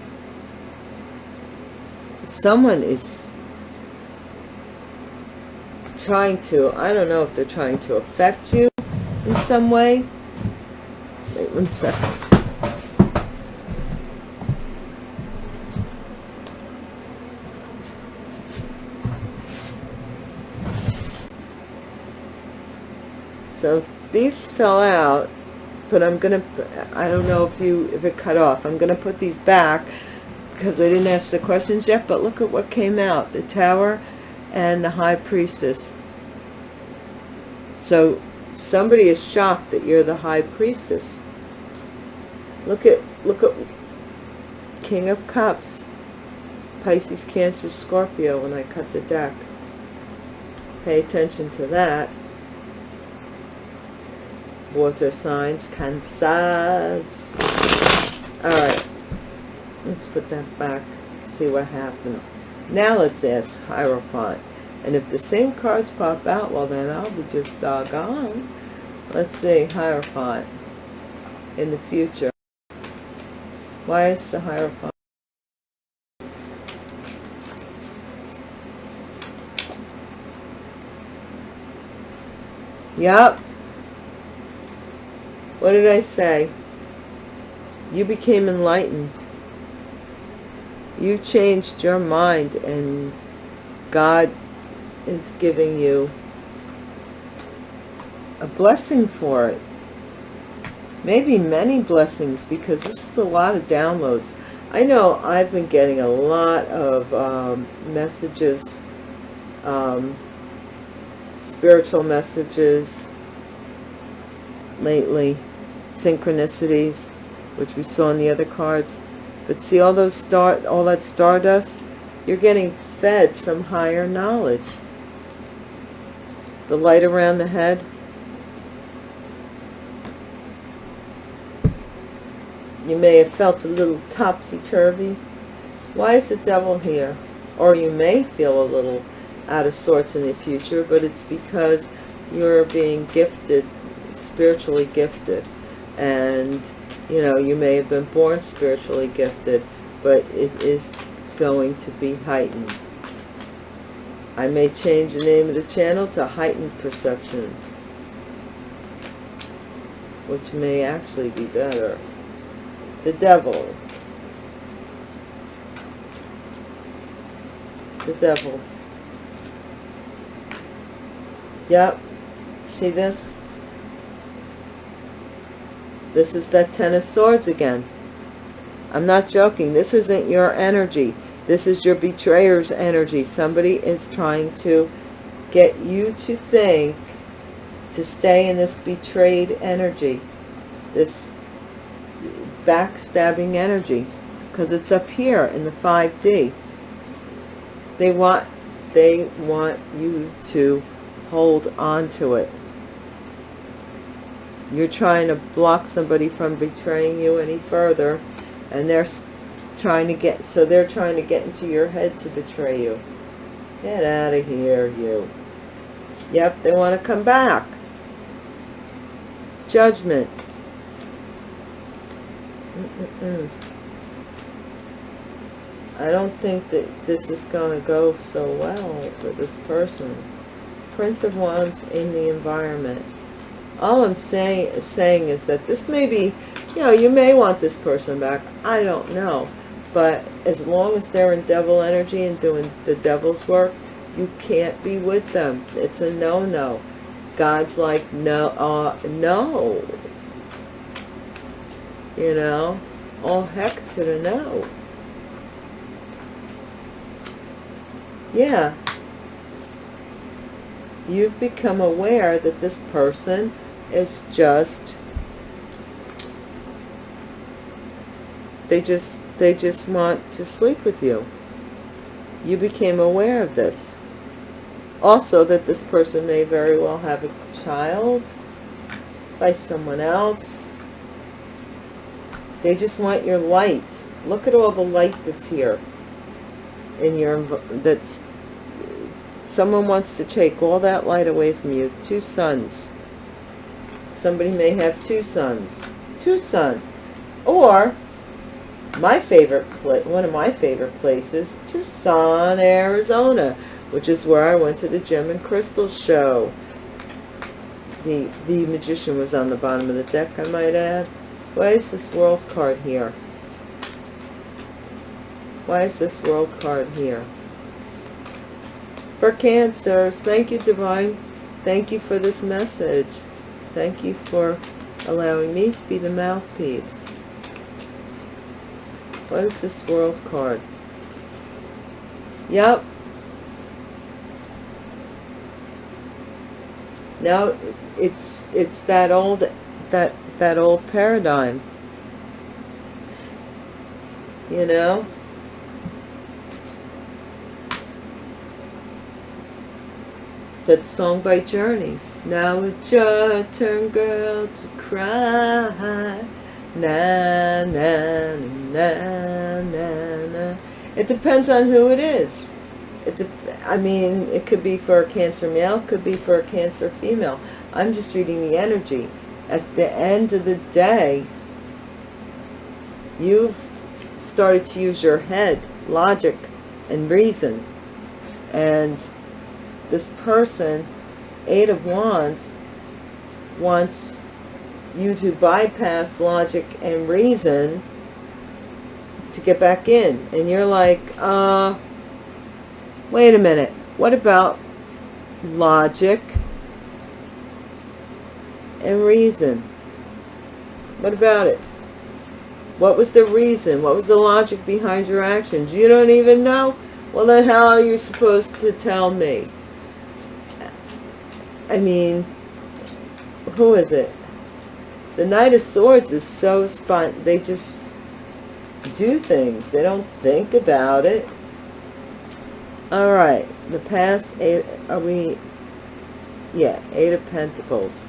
someone is trying to, I don't know if they're trying to affect you in some way. Wait one second. So these fell out, but I'm to, I don't know if you, if it cut off. I'm to put these back because I didn't ask the questions yet, but look at what came out. The tower and the high priestess. So somebody is shocked that you're the high priestess. Look at, look at King of Cups. Pisces, Cancer, Scorpio when I cut the deck. Pay attention to that water signs, Cancers. All right, let's put that back, see what happens. Now let's ask Hierophant. And if the same cards pop out, well then I'll be just doggone. Let's see, Hierophant in the future. Why is the Hierophant? Yep, what did I say? You became enlightened. You've changed your mind and God is giving you a blessing for it. Maybe many blessings because this is a lot of downloads. I know I've been getting a lot of um, messages, um, spiritual messages lately synchronicities, which we saw in the other cards. But see all those star, all that stardust? You're getting fed some higher knowledge. The light around the head. You may have felt a little topsy-turvy. Why is the devil here? Or you may feel a little out of sorts in the future, but it's because you're being gifted, spiritually gifted and you know you may have been born spiritually gifted but it is going to be heightened. I may change the name of the channel to heightened perceptions which may actually be better. The devil. The devil. Yep. See this this is that Ten of Swords again. I'm not joking. This isn't your energy. This is your betrayer's energy. Somebody is trying to get you to think to stay in this betrayed energy. This backstabbing energy. Because it's up here in the 5D. They want, they want you to hold on to it you're trying to block somebody from betraying you any further and they're trying to get so they're trying to get into your head to betray you get out of here you Yep, they want to come back. Judgment. Mm -mm -mm. I don't think that this is going to go so well for this person. Prince of Wands in the environment. All I'm saying, saying is that this may be, you know, you may want this person back. I don't know. But as long as they're in devil energy and doing the devil's work, you can't be with them. It's a no-no. God's like, no, uh, no. You know, all heck to the no. yeah you've become aware that this person is just they just they just want to sleep with you. You became aware of this. Also that this person may very well have a child by someone else. They just want your light. Look at all the light that's here in your that's someone wants to take all that light away from you. Two sons somebody may have two sons two sons or my favorite one of my favorite places tucson arizona which is where i went to the gem and crystal show the the magician was on the bottom of the deck i might add why is this world card here why is this world card here? For Cancers, thank you, Divine. Thank you for this message. Thank you for allowing me to be the mouthpiece. What is this world card? Yep. Now it's it's that old that that old paradigm. You know? that song by Journey. Now it's your turn, girl, to cry. Na, na, na, na, na. It depends on who it is. It I mean, it could be for a Cancer male, could be for a Cancer female. I'm just reading the energy. At the end of the day, you've started to use your head, logic, and reason. And this person, Eight of Wands, wants you to bypass logic and reason to get back in. And you're like, uh, wait a minute. What about logic and reason? What about it? What was the reason? What was the logic behind your actions? You don't even know? Well, then how are you supposed to tell me? I mean, who is it? The Knight of Swords is so spot. They just do things. They don't think about it. All right. The past eight. Are we? Yeah. Eight of Pentacles.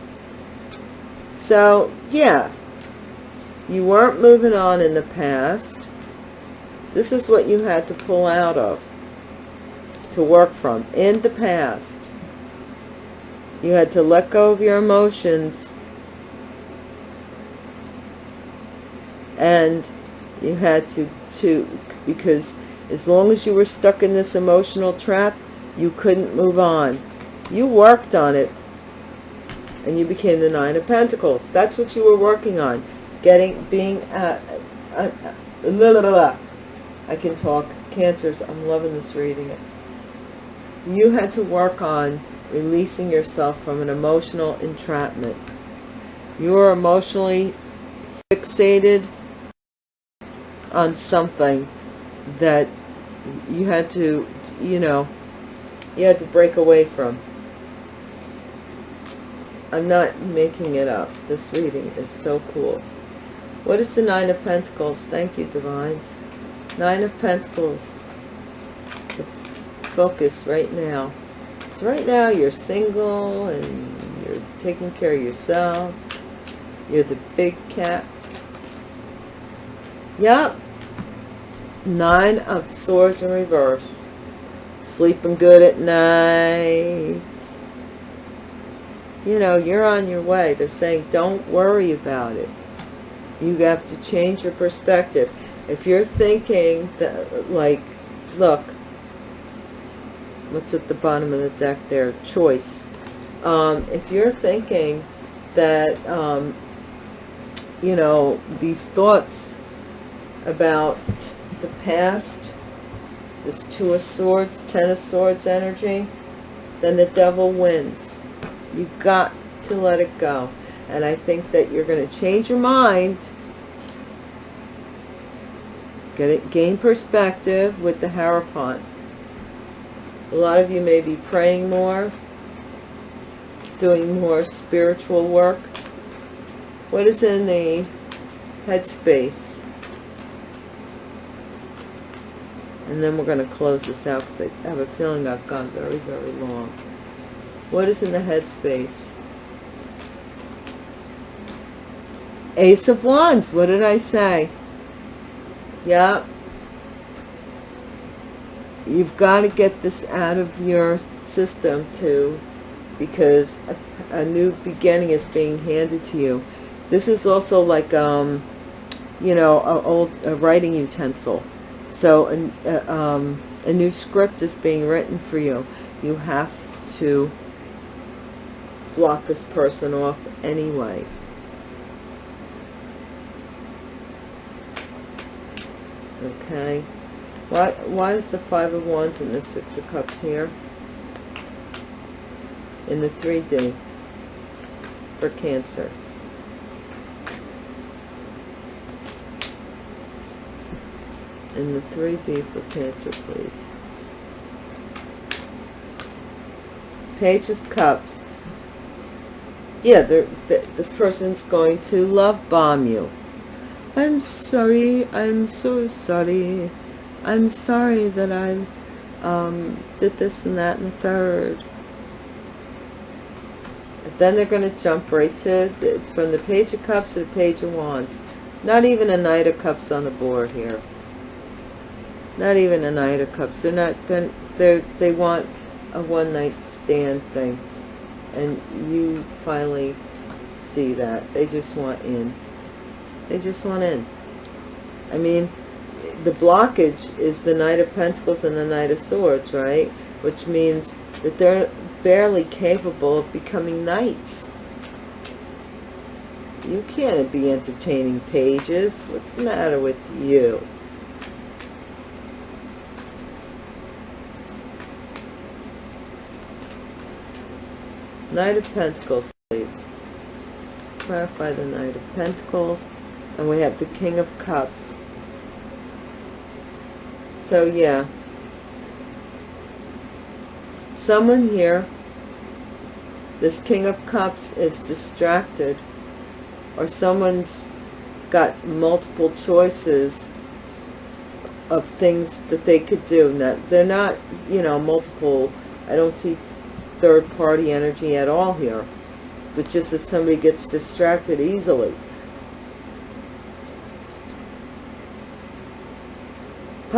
So yeah, you weren't moving on in the past. This is what you had to pull out of to work from in the past. You had to let go of your emotions. And you had to, to, because as long as you were stuck in this emotional trap, you couldn't move on. You worked on it and you became the Nine of Pentacles. That's what you were working on. Getting, being, uh, uh, uh, I can talk. Cancers, I'm loving this reading. You had to work on releasing yourself from an emotional entrapment. You are emotionally fixated on something that you had to, you know, you had to break away from. I'm not making it up. This reading is so cool. What is the Nine of Pentacles? Thank you, Divine. Nine of Pentacles. Focus right now. So right now you're single and you're taking care of yourself. You're the big cat. Yep. Nine of swords in reverse. Sleeping good at night. you know, you're on your way. They're saying, don't worry about it. You have to change your perspective. If you're thinking that, like, look, what's at the bottom of the deck there? Choice. Um, if you're thinking that, um, you know, these thoughts about the past, this Two of Swords, Ten of Swords energy, then the devil wins. You got to let it go. And I think that you're going to change your mind, get it, gain perspective with the Hierophant. A lot of you may be praying more, doing more spiritual work. What is in the headspace? And then we're going to close this out because I have a feeling I've gone very, very long. What is in the headspace? Ace of Wands. What did I say? Yeah. You've got to get this out of your system too because a, a new beginning is being handed to you. This is also like, um, you know, a old a writing utensil. So a, a, um, a new script is being written for you. You have to block this person off anyway. Okay. Why, why is the Five of Wands and the Six of Cups here? In the 3D for Cancer. In the 3D for Cancer, please. Page of Cups. Yeah, th this person's going to love bomb you. I'm sorry, I'm so sorry. I'm sorry that I um, did this and that and the third. then they're going to jump right to, from the Page of Cups to the Page of Wands. Not even a Knight of Cups on the board here. Not even a Knight of Cups. They're not, they're, they're, they want a one-night stand thing. And you finally see that. They just want in. They just want in. I mean, the blockage is the Knight of Pentacles and the Knight of Swords, right? Which means that they're barely capable of becoming knights. You can't be entertaining pages. What's the matter with you? Knight of Pentacles, please. Clarify the Knight of Pentacles. And we have the King of Cups. So, yeah. Someone here, this King of Cups is distracted. Or someone's got multiple choices of things that they could do. Now, they're not, you know, multiple. I don't see third party energy at all here. But just that somebody gets distracted easily.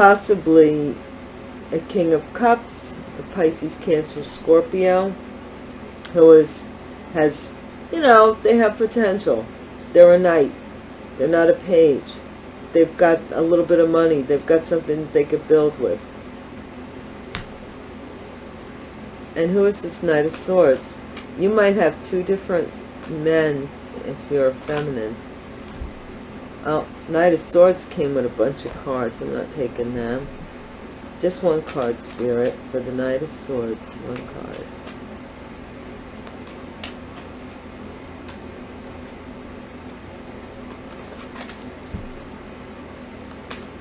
Possibly a King of Cups, a Pisces, Cancer, Scorpio, who is, has, you know, they have potential. They're a knight. They're not a page. They've got a little bit of money. They've got something they could build with. And who is this Knight of Swords? You might have two different men if you're feminine. Oh, Knight of Swords came with a bunch of cards. I'm not taking them. Just one card, Spirit, for the Knight of Swords. One card.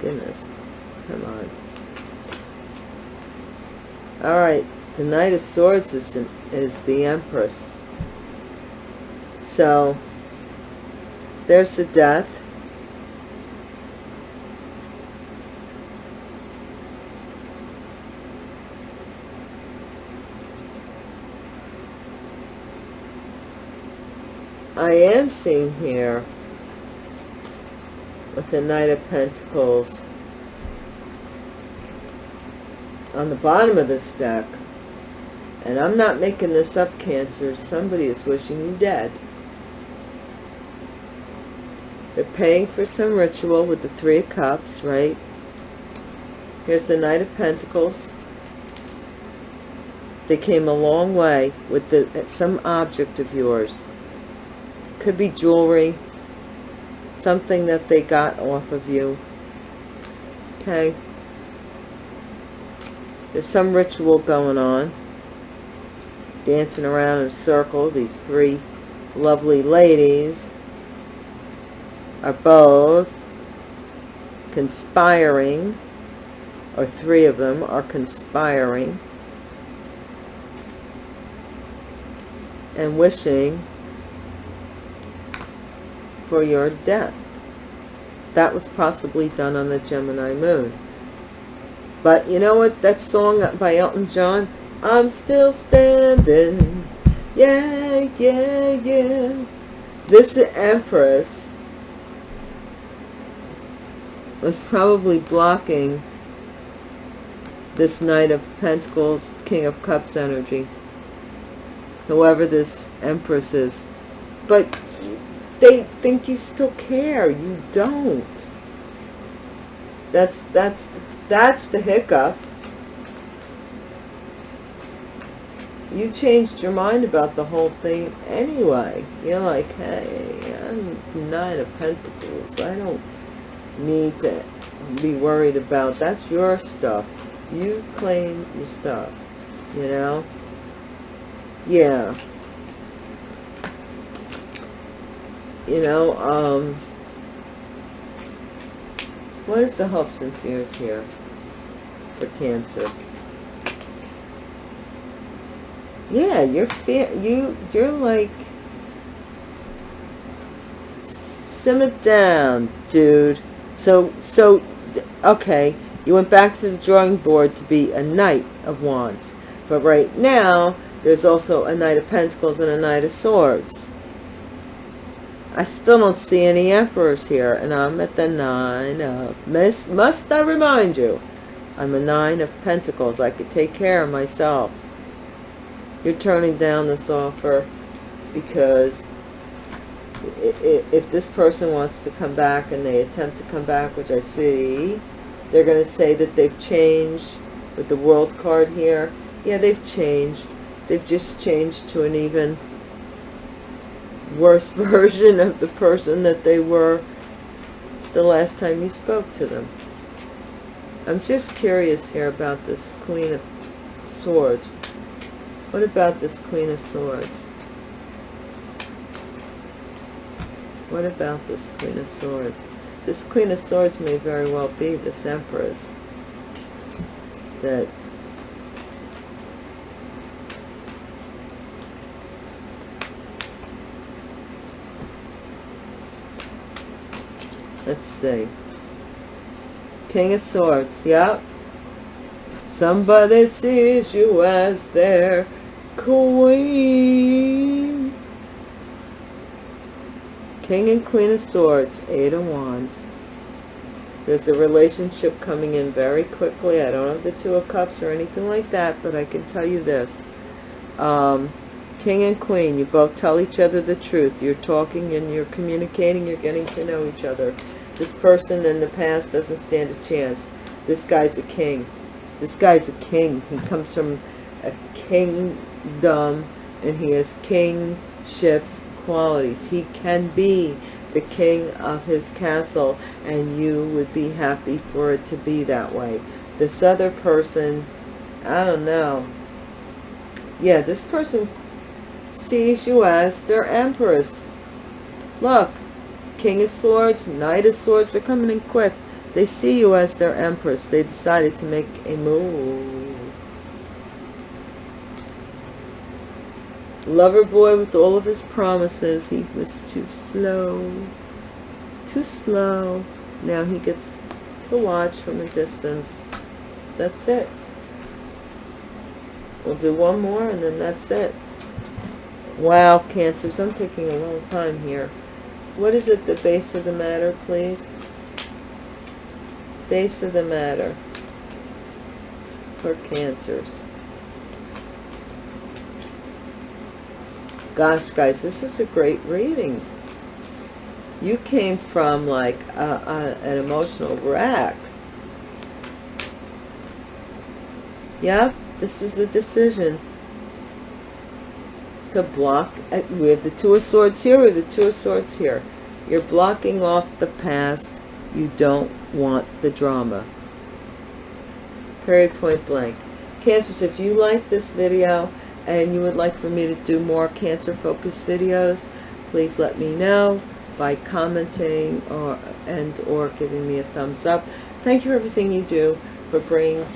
Goodness. Come on. All right. The Knight of Swords is, is the Empress. So, there's the death. I am seeing here with the Knight of Pentacles on the bottom of this deck And I'm not making this up, Cancer. Somebody is wishing you dead. They're paying for some ritual with the Three of Cups, right? Here's the Knight of Pentacles. They came a long way with the some object of yours. Could be jewelry. Something that they got off of you. Okay. There's some ritual going on. Dancing around in a circle. These three lovely ladies are both conspiring, or three of them are conspiring and wishing for your death. That was possibly done on the Gemini moon. But you know what? That song by Elton John, I'm still standing. Yeah, yeah, yeah. This Empress was probably blocking this Knight of Pentacles, King of Cups energy. Whoever this Empress is. But they think you still care. You don't. That's, that's, that's the hiccup. You changed your mind about the whole thing anyway. You're like, hey, I'm Nine of Pentacles. I don't need to be worried about. That's your stuff. You claim your stuff, you know? Yeah. You know, um, what is the hopes and fears here for Cancer? Yeah, you're fear you you're like simmer down, dude. So, so, okay, you went back to the drawing board to be a Knight of Wands. But right now, there's also a Knight of Pentacles and a Knight of Swords. I still don't see any Emperors here, and I'm at the Nine of... Must I remind you? I'm a Nine of Pentacles. I could take care of myself. You're turning down this offer because if this person wants to come back and they attempt to come back, which I see, they're going to say that they've changed with the world card here. Yeah, they've changed. They've just changed to an even worse version of the person that they were the last time you spoke to them. I'm just curious here about this Queen of Swords. What about this Queen of Swords? What about this Queen of Swords? This Queen of Swords may very well be this Empress that let's see King of Swords yep somebody sees you as their queen King and Queen of Swords, Eight of Wands. There's a relationship coming in very quickly. I don't have the Two of Cups or anything like that, but I can tell you this. Um, King and Queen, you both tell each other the truth. You're talking and you're communicating. You're getting to know each other. This person in the past doesn't stand a chance. This guy's a king. This guy's a king. He comes from a kingdom and he has kingship qualities. He can be the king of his castle and you would be happy for it to be that way. This other person, I don't know. Yeah, this person sees you as their empress. Look, King of Swords, Knight of Swords, they're coming in quick. They see you as their empress. They decided to make a move. Lover boy with all of his promises, he was too slow. Too slow. Now he gets to watch from a distance. That's it. We'll do one more and then that's it. Wow, Cancers, I'm taking a long time here. What is it, the base of the matter, please? Base of the matter for Cancers. gosh, guys, this is a great reading. You came from like a, a, an emotional wreck. Yep, this was a decision to block. We have the Two of Swords here, have the Two of Swords here. You're blocking off the past. You don't want the drama. Period, point blank. Cancers, if you like this video and you would like for me to do more cancer focused videos, please let me know by commenting or and or giving me a thumbs up. Thank you for everything you do for bringing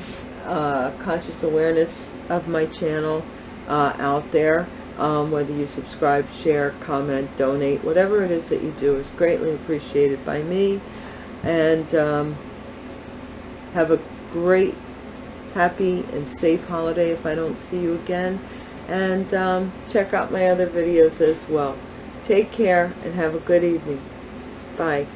uh, conscious awareness of my channel uh, out there. Um, whether you subscribe, share, comment, donate, whatever it is that you do is greatly appreciated by me. And um, have a great, happy, and safe holiday if I don't see you again. And um, check out my other videos as well. Take care and have a good evening. Bye.